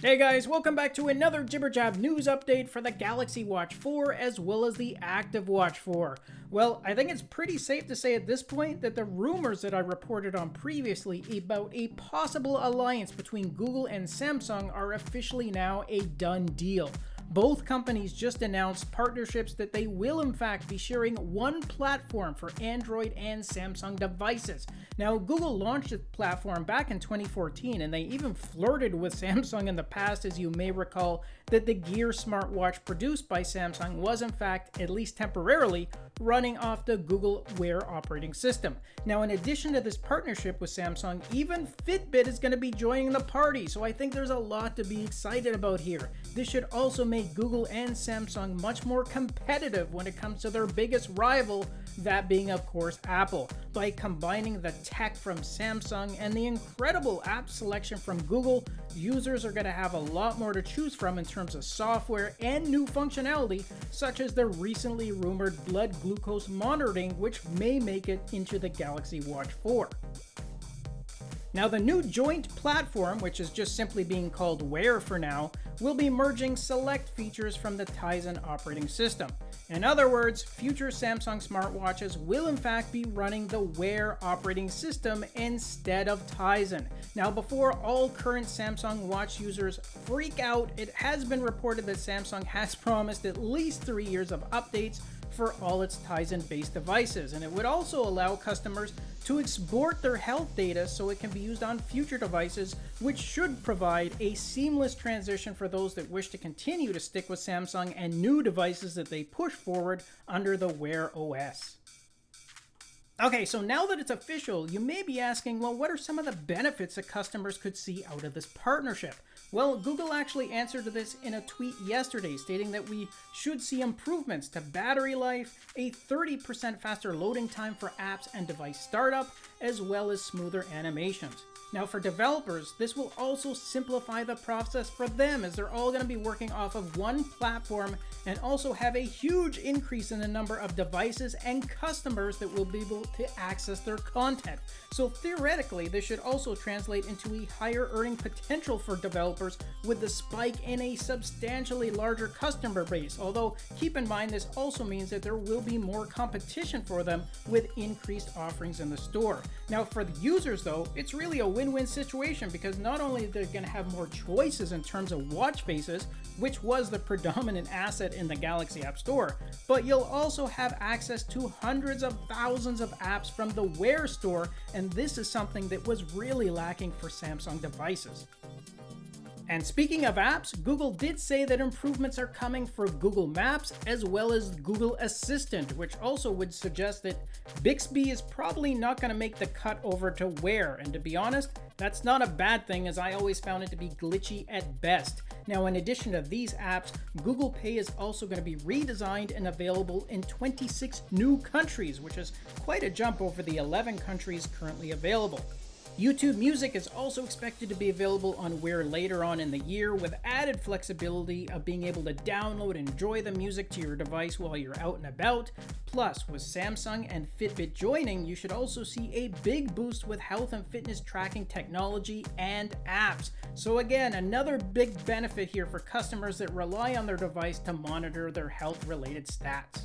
Hey guys, welcome back to another Jibber Jab news update for the Galaxy Watch 4 as well as the Active Watch 4. Well, I think it's pretty safe to say at this point that the rumors that I reported on previously about a possible alliance between Google and Samsung are officially now a done deal. Both companies just announced partnerships that they will in fact be sharing one platform for Android and Samsung devices. Now, Google launched the platform back in 2014 and they even flirted with Samsung in the past as you may recall that the Gear smartwatch produced by Samsung was in fact, at least temporarily, running off the Google Wear operating system. Now, in addition to this partnership with Samsung, even Fitbit is going to be joining the party, so I think there's a lot to be excited about here. This should also make Google and Samsung much more competitive when it comes to their biggest rival, that being of course Apple. By combining the tech from Samsung and the incredible app selection from Google, users are going to have a lot more to choose from in terms of software and new functionality, such as the recently rumored blood glucose monitoring, which may make it into the Galaxy Watch 4. Now the new joint platform, which is just simply being called Wear for now, will be merging select features from the Tizen operating system. In other words, future Samsung smartwatches will in fact be running the Wear operating system instead of Tizen. Now before all current Samsung watch users freak out, it has been reported that Samsung has promised at least three years of updates for all its Tizen based devices, and it would also allow customers to export their health data so it can be used on future devices, which should provide a seamless transition for those that wish to continue to stick with Samsung and new devices that they push forward under the Wear OS. Okay, so now that it's official, you may be asking, well, what are some of the benefits that customers could see out of this partnership? Well, Google actually answered this in a tweet yesterday, stating that we should see improvements to battery life, a 30% faster loading time for apps and device startup, as well as smoother animations. Now for developers, this will also simplify the process for them as they're all going to be working off of one platform and also have a huge increase in the number of devices and customers that will be able to access their content. So theoretically, this should also translate into a higher earning potential for developers with the spike in a substantially larger customer base. Although keep in mind this also means that there will be more competition for them with increased offerings in the store. Now for the users though, it's really a win-win situation because not only they're going to have more choices in terms of watch faces, which was the predominant asset in the Galaxy App Store, but you'll also have access to hundreds of thousands of apps from the Wear store, and this is something that was really lacking for Samsung devices. And speaking of apps, Google did say that improvements are coming for Google Maps as well as Google Assistant, which also would suggest that Bixby is probably not going to make the cut over to Wear. And to be honest, that's not a bad thing as I always found it to be glitchy at best. Now, in addition to these apps, Google Pay is also going to be redesigned and available in 26 new countries, which is quite a jump over the 11 countries currently available. YouTube Music is also expected to be available on Wear later on in the year with added flexibility of being able to download and enjoy the music to your device while you're out and about. Plus, with Samsung and Fitbit joining, you should also see a big boost with health and fitness tracking technology and apps. So again, another big benefit here for customers that rely on their device to monitor their health related stats.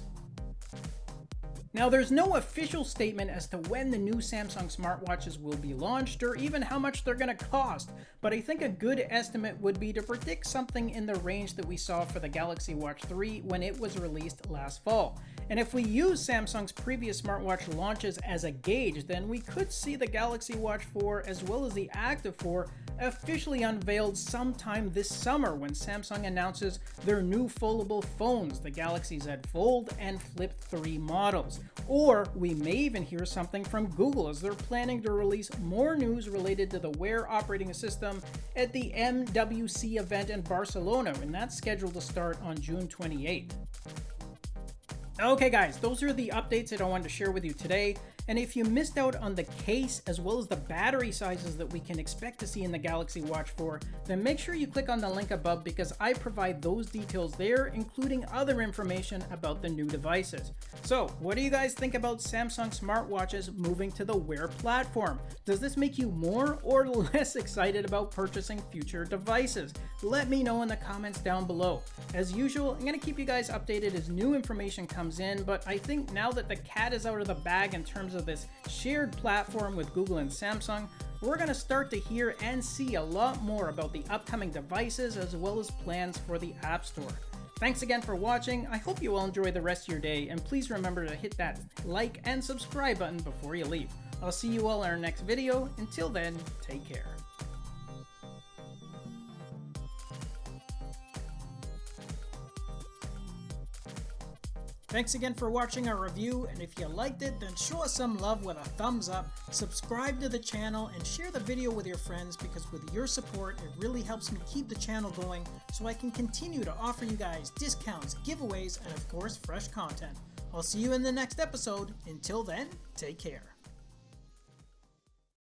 Now, there's no official statement as to when the new Samsung smartwatches will be launched or even how much they're going to cost, but I think a good estimate would be to predict something in the range that we saw for the Galaxy Watch 3 when it was released last fall. And if we use Samsung's previous smartwatch launches as a gauge, then we could see the Galaxy Watch 4 as well as the Active 4 officially unveiled sometime this summer when Samsung announces their new foldable phones, the Galaxy Z Fold and Flip 3 models. Or we may even hear something from Google as they're planning to release more news related to the Wear operating system at the MWC event in Barcelona, and that's scheduled to start on June 28th. Okay guys, those are the updates that I wanted to share with you today. And if you missed out on the case as well as the battery sizes that we can expect to see in the Galaxy Watch 4, then make sure you click on the link above because I provide those details there, including other information about the new devices. So, what do you guys think about Samsung smartwatches moving to the Wear platform? Does this make you more or less excited about purchasing future devices? Let me know in the comments down below. As usual, I'm going to keep you guys updated as new information comes in, but I think now that the cat is out of the bag in terms of this shared platform with Google and Samsung, we're going to start to hear and see a lot more about the upcoming devices as well as plans for the App Store. Thanks again for watching, I hope you all enjoy the rest of your day, and please remember to hit that like and subscribe button before you leave. I'll see you all in our next video, until then, take care. Thanks again for watching our review, and if you liked it, then show us some love with a thumbs up, subscribe to the channel, and share the video with your friends because with your support, it really helps me keep the channel going so I can continue to offer you guys discounts, giveaways, and of course, fresh content. I'll see you in the next episode. Until then, take care.